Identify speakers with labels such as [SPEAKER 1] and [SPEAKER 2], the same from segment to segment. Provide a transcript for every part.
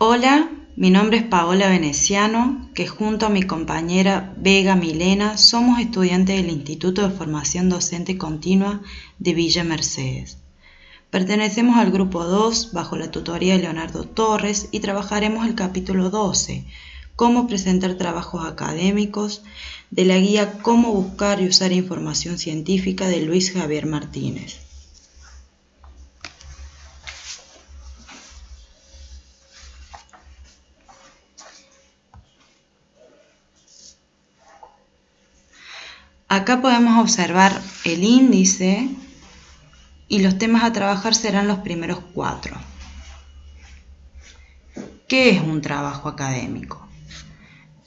[SPEAKER 1] Hola, mi nombre es Paola Veneciano, que junto a mi compañera Vega Milena somos estudiantes del Instituto de Formación Docente Continua de Villa Mercedes. Pertenecemos al grupo 2 bajo la tutoría de Leonardo Torres y trabajaremos el capítulo 12, cómo presentar trabajos académicos, de la guía Cómo buscar y usar información científica de Luis Javier Martínez. Acá podemos observar el índice y los temas a trabajar serán los primeros cuatro. ¿Qué es un trabajo académico?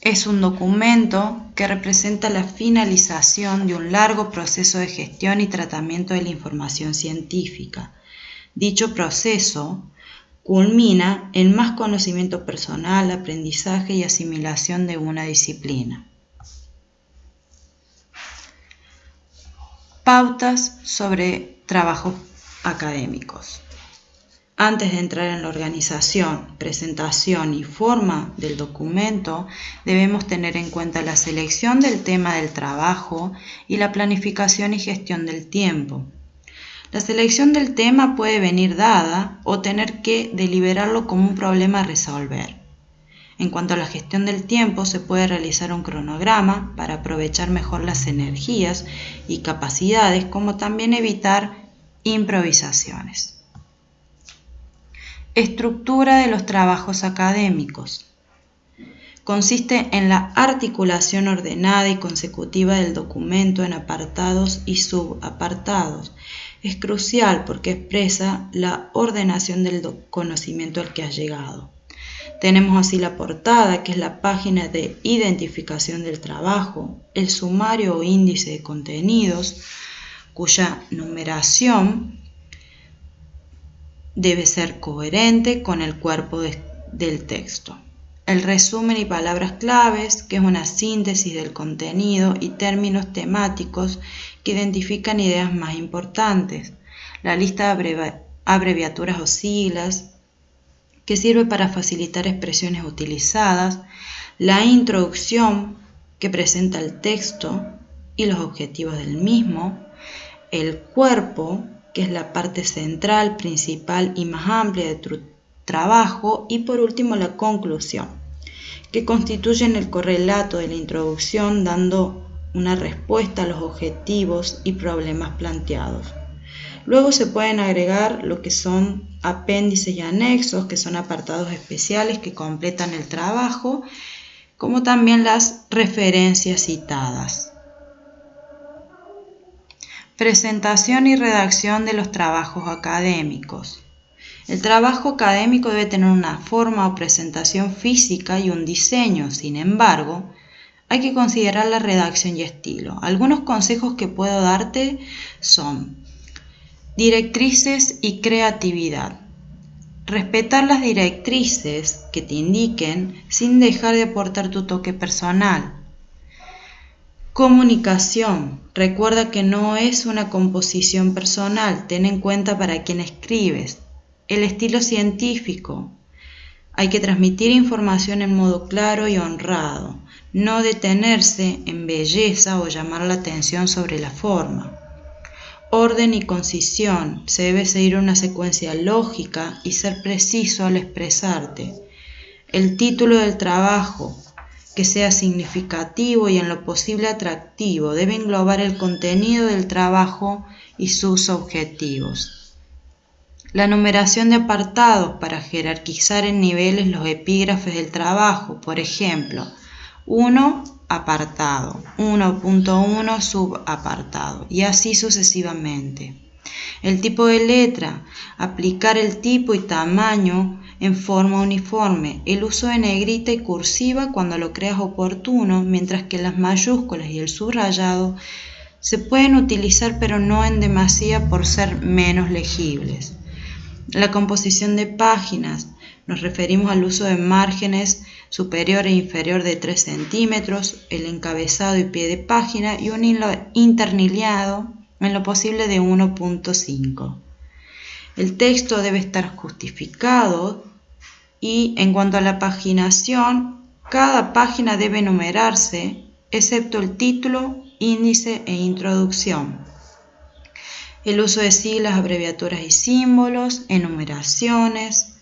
[SPEAKER 1] Es un documento que representa la finalización de un largo proceso de gestión y tratamiento de la información científica. Dicho proceso culmina en más conocimiento personal, aprendizaje y asimilación de una disciplina. Pautas sobre trabajos académicos. Antes de entrar en la organización, presentación y forma del documento, debemos tener en cuenta la selección del tema del trabajo y la planificación y gestión del tiempo. La selección del tema puede venir dada o tener que deliberarlo como un problema a resolver. En cuanto a la gestión del tiempo, se puede realizar un cronograma para aprovechar mejor las energías y capacidades, como también evitar improvisaciones. Estructura de los trabajos académicos. Consiste en la articulación ordenada y consecutiva del documento en apartados y subapartados. Es crucial porque expresa la ordenación del conocimiento al que has llegado. Tenemos así la portada, que es la página de identificación del trabajo, el sumario o índice de contenidos, cuya numeración debe ser coherente con el cuerpo del texto. El resumen y palabras claves, que es una síntesis del contenido y términos temáticos que identifican ideas más importantes. La lista de abreviaturas o siglas, que sirve para facilitar expresiones utilizadas. La introducción, que presenta el texto y los objetivos del mismo. El cuerpo, que es la parte central, principal y más amplia de tu trabajo, y por último la conclusión, que constituyen el correlato de la introducción dando una respuesta a los objetivos y problemas planteados. Luego se pueden agregar lo que son apéndices y anexos, que son apartados especiales que completan el trabajo, como también las referencias citadas. Presentación y redacción de los trabajos académicos. El trabajo académico debe tener una forma o presentación física y un diseño. Sin embargo, hay que considerar la redacción y estilo. Algunos consejos que puedo darte son directrices y creatividad. Respetar las directrices que te indiquen sin dejar de aportar tu toque personal. Comunicación. Recuerda que no es una composición personal, ten en cuenta para quién escribes. El estilo científico. Hay que transmitir información en modo claro y honrado, no detenerse en belleza o llamar la atención sobre la forma. Orden y concisión. Se debe seguir una secuencia lógica y ser preciso al expresarte. El título del trabajo, que sea significativo y en lo posible atractivo, debe englobar el contenido del trabajo y sus objetivos. La numeración de apartados para jerarquizar en niveles los epígrafes del trabajo, por ejemplo, 1 apartado, 1.1 subapartado y así sucesivamente. El tipo de letra, aplicar el tipo y tamaño en forma uniforme, el uso de negrita y cursiva cuando lo creas oportuno, mientras que las mayúsculas y el subrayado se pueden utilizar pero no en demasía por ser menos legibles. La composición de páginas, nos referimos al uso de márgenes superior e inferior de 3 centímetros, el encabezado y pie de página y un hilo interniliado en lo posible de 1.5. El texto debe estar justificado Y en cuanto a la paginación, cada página debe numerarse, excepto el título, índice e introducción. El uso de siglas, abreviaturas y símbolos, enumeraciones,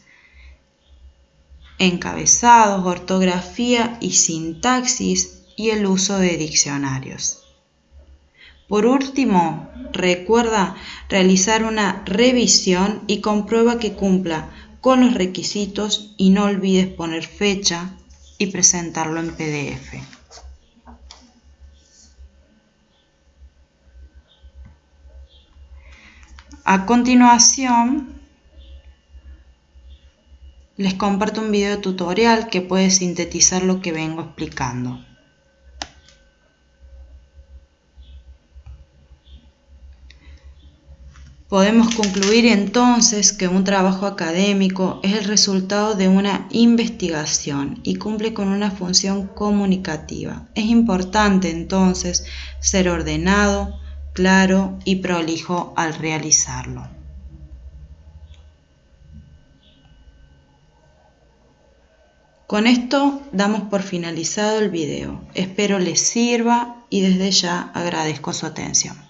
[SPEAKER 1] encabezados, ortografía y sintaxis y el uso de diccionarios. Por último, recuerda realizar una revisión y comprueba que cumpla con los requisitos y no olvides poner fecha y presentarlo en PDF. A continuación, les comparto un video tutorial que puede sintetizar lo que vengo explicando. Podemos concluir entonces que un trabajo académico es el resultado de una investigación y cumple con una función comunicativa. Es importante entonces ser ordenado, claro y prolijo al realizarlo. Con esto damos por finalizado el video. Espero les sirva y desde ya agradezco su atención.